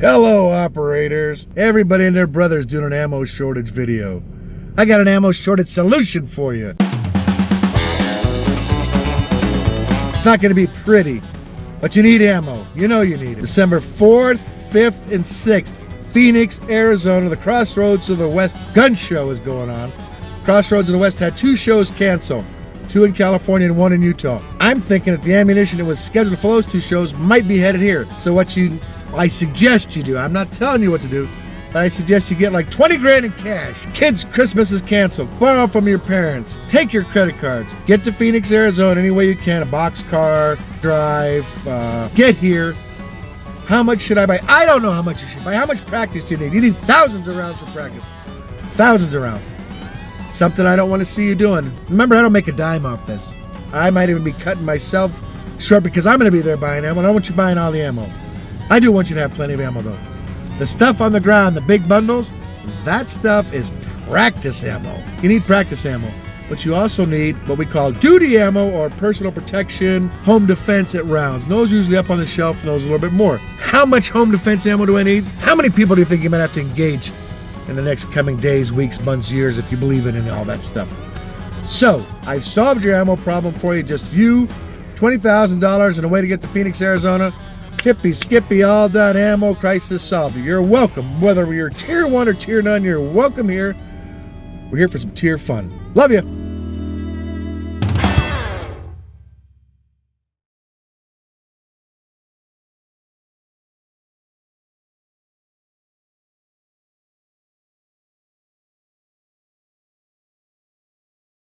Hello, operators. Everybody and their brother's doing an ammo shortage video. I got an ammo shortage solution for you. It's not going to be pretty, but you need ammo. You know you need it. December 4th, 5th, and 6th, Phoenix, Arizona, the Crossroads of the West gun show is going on. Crossroads of the West had two shows canceled, two in California and one in Utah. I'm thinking that the ammunition that was scheduled for those two shows might be headed here. So what you, I suggest you do, I'm not telling you what to do, but I suggest you get like 20 grand in cash. Kids' Christmas is canceled. Borrow from your parents. Take your credit cards. Get to Phoenix, Arizona any way you can. A box car, drive, uh, get here. How much should I buy? I don't know how much you should buy. How much practice do you need? You need thousands of rounds for practice. Thousands of rounds. Something I don't want to see you doing. Remember, I don't make a dime off this. I might even be cutting myself short because I'm going to be there buying ammo. I don't want you buying all the ammo. I do want you to have plenty of ammo though. The stuff on the ground, the big bundles, that stuff is practice ammo. You need practice ammo. But you also need what we call duty ammo or personal protection, home defense at rounds. Those usually up on the shelf and those a little bit more. How much home defense ammo do I need? How many people do you think you might have to engage in the next coming days, weeks, months, years if you believe in it and all that stuff? So, I've solved your ammo problem for you. Just you, $20,000 and a way to get to Phoenix, Arizona. Hippy, Skippy, all done. Ammo crisis solved. You're welcome. Whether you're tier one or tier none, you're welcome here. We're here for some tier fun. Love you.